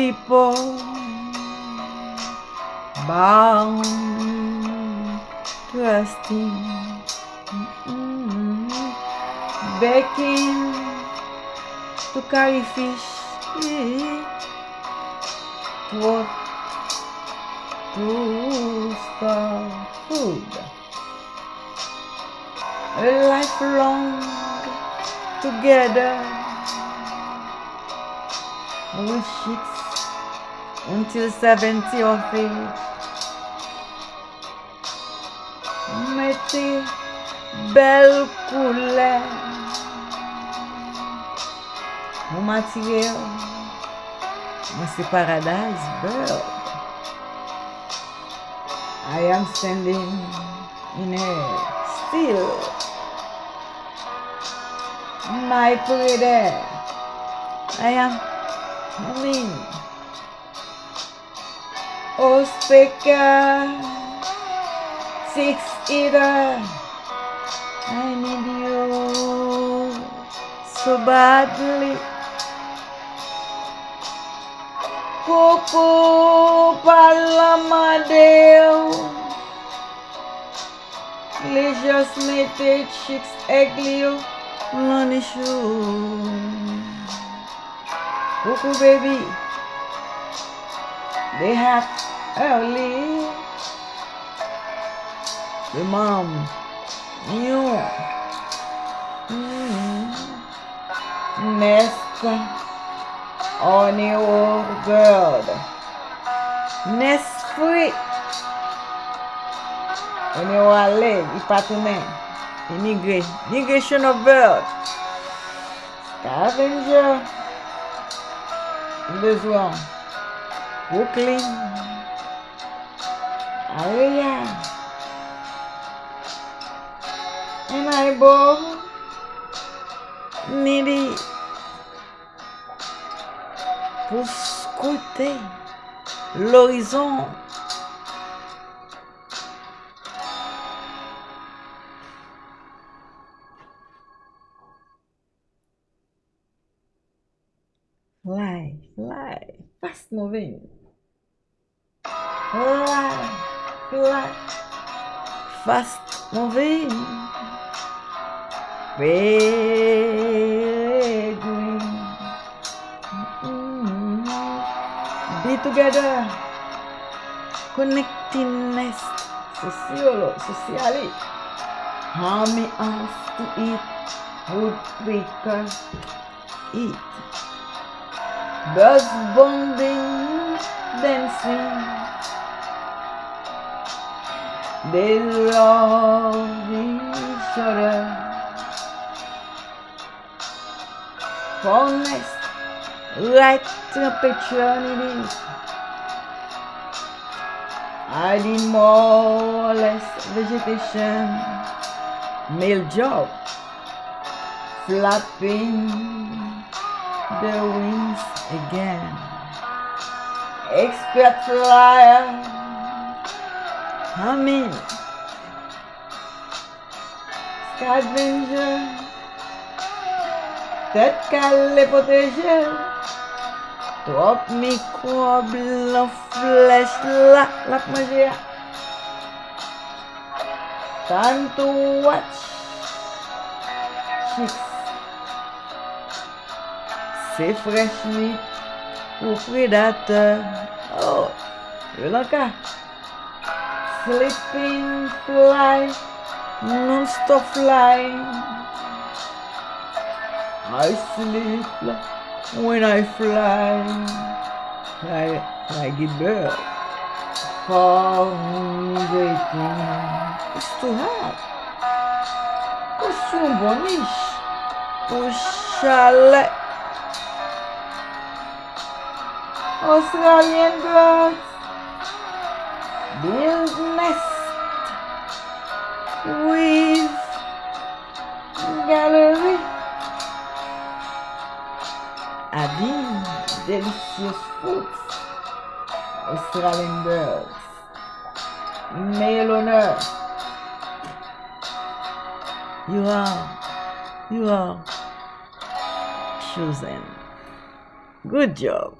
couple bound trusting mm-hmm. baking to carry fish to, to store food lifelong together with chicks until 70 of age. Mettez belle couleur mon matériel. Moi, c'est Paradise Bird. I am standing in a still. My pretty. I am humming. os pecados. I need you so badly. Coco palama deu Lejas mete six eglio lanishu Coco baby. They have early. The mom. Mm. Nest on your bird. Nest free. On your leg, ipatounen. Imigre. Migration of bird. Scavenger. Besoin. Brooklyn. Area. And I bought needy pour scruter l'horizon. Fly, fly, fast moving. Fly, fast moving. Mm. Be together. Connectingness. Sociolo, socially. Harmony us to eat. Woodpecker. Eat. Birds bonding, dancing. Fondness, right temperature it is. Adding more or less vegetation. Male job. Flapping the wings again. Expert flyer. coming. Scavenger. Tatkal potential. Drop me cobble of flesh lap lap magia. Time to watch. Six. C'est fresh meat ou predator. Oh, le lancard. Sleeping fly, non-stop flying. I sleep when I fly, like, like a bird. For waiting. It's too hot. Costume boniche. Au chalet. Australian birds. Build nest with gallery. Adding delicious foods. Australian birds. Male honor. You are, you are chosen. Good job.